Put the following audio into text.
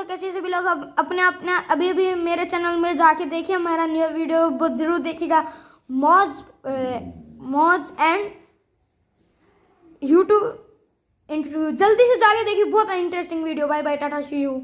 दोस्तों कैसे से भी लोग अब अपने अपने अभी भी मेरे चैनल में जाके देखिए मेरा न्यू वीडियो बहुत ज़रूर देखिएगा। मौज मौज एंड यूट्यूब इंटरव्यू जल्दी से जाके देखिए, बहुत interesting video bye bye tata see you